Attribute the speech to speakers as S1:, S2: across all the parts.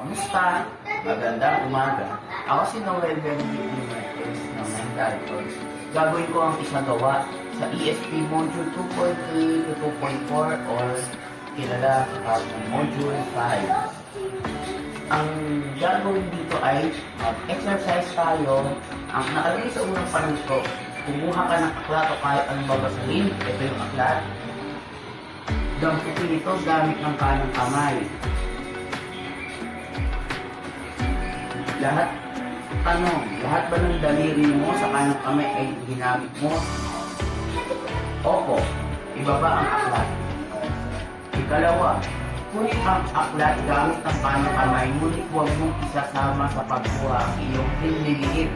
S1: Kamusta? Magandang umaga. Ako si Noel Benedict Marquez ng Mentaltors. Gagawin ko ang isagawa sa ESP Module 2.3 to 2.4 or kilala at Module 5. Ang gagawin dito ay mag-exercise tayo. Ang nakalagay sa unang panito, kumuha ka ng aklat o kahit anong babasahin. Ito yung aklat. Damputin ito gamit ng kanang kamay. Lahat, tanong, lahat ba ng daliri mo sa kanang kamay ay ginamit mo? Opo, ibaba ang aklat. Ikalawa, kunin ang aklat gamit ng kanang kamay, ngunit huwag mong isasama sa pagkuha ang iyong pinliliit.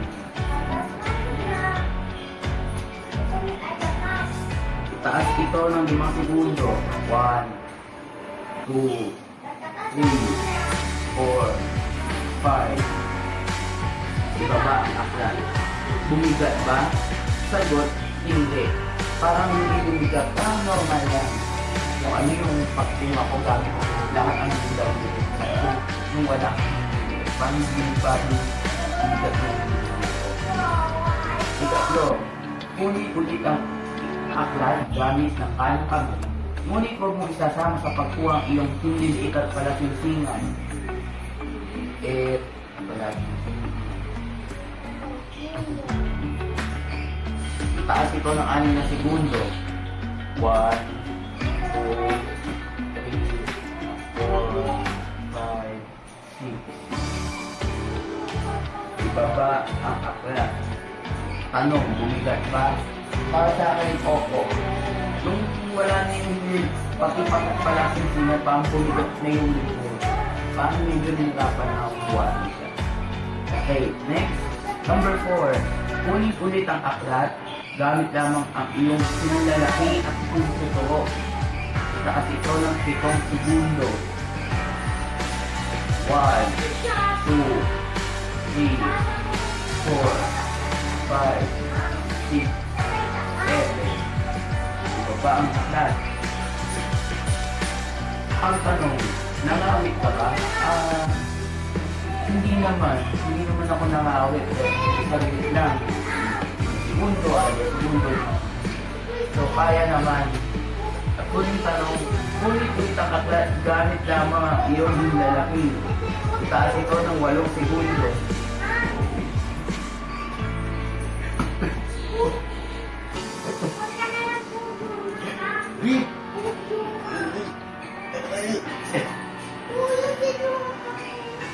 S1: Itaas ito ng 5 segundo. 1, 2, 3, 4, 5. Ibaba ang aklat. Bumigat ba? Sagot, hindi. Parang hindi bumigat. Parang normal lang. Kung ano yung pagtunga ko gamit ko, lahat ang bigaw ko. Kung, yung wala, parang hindi ba yung bigat ko. Ikatlo, kunin ulit ang aklat gamit ng kanang kamay. Ngunit huwag mo isasama sa pagkuha ang iyong hindi at palasinsingan. Eh, wala. Itaas ito ng 6 na segundo. 1, 2, 3, 4, 5, 6. Ibaba ang aklat. Tanong, bumigat ba? Para sa akin, opo. Nung wala na yung pati palasin sila, parang bumigat na yung libro. Parang medyo nirapan na ako. Okay, next. Number 4. Ulit ulit ang aklat. Gamit lamang ang iyong sinulalaki at totoo. Taas ito ng 7 segundo. 1, 2, 3, 4, 5, 6, 7. Ibaba ang aklat. Ang tanong, nangawit ka ba? Ah, hindi naman. Hindi naman ako nangawit. Sarili lang. Segundo ay segundo. So, kaya naman. At kuning tanong, kunin ulit ang aklat gamit lamang ang iyong lalaki. Itaas ito ng 8 segundo.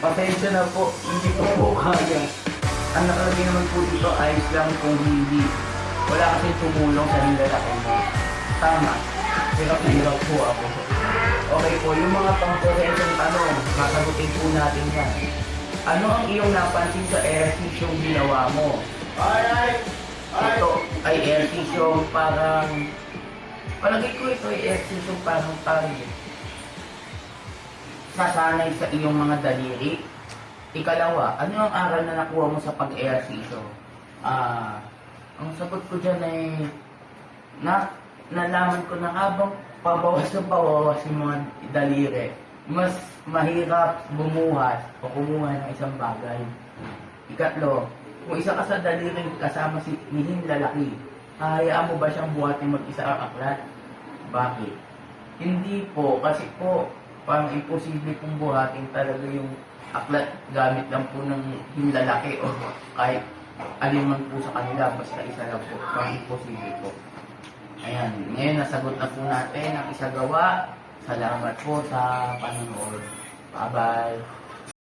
S1: Pasensya na po, hindi ko po kaya. Ang nakalagay naman po dito, ayos lang kung hindi. Wala kasi tumulong sa nilalaki mo. Tama. Hirap na hirap po ako. Okay po, yung mga pangkurensong tanong, sasagutin po natin yan. Ano ang iyong napansin sa ehersisyo ginawa mo?
S2: Alright!
S1: Ito ay ehersisyo parang... Palagay ko ito ay ehersisyo parang parang sasanay sa iyong mga daliri. Ikalawa, ano ang aral na nakuha mo sa pag-ehersisyo? Ah, ang sagot ko dyan ay na nalaman ko na habang pabawas ng pabawas yung mga daliri, mas mahirap bumuhat o kumuha ng isang bagay. Ikatlo, kung isa ka sa daliri kasama si nihing lalaki, hahayaan mo ba siyang buhatin mag-isa ang aklat? Bakit? Hindi po, kasi po, parang imposible pong buhatin talaga yung aklat gamit lang po ng hinlalaki o kahit alin man po sa kanila, basta isa lang po. Parang imposible po. Ayan, ngayon nasagot na po natin ang isagawa. Salamat po sa panonood. Bye-bye.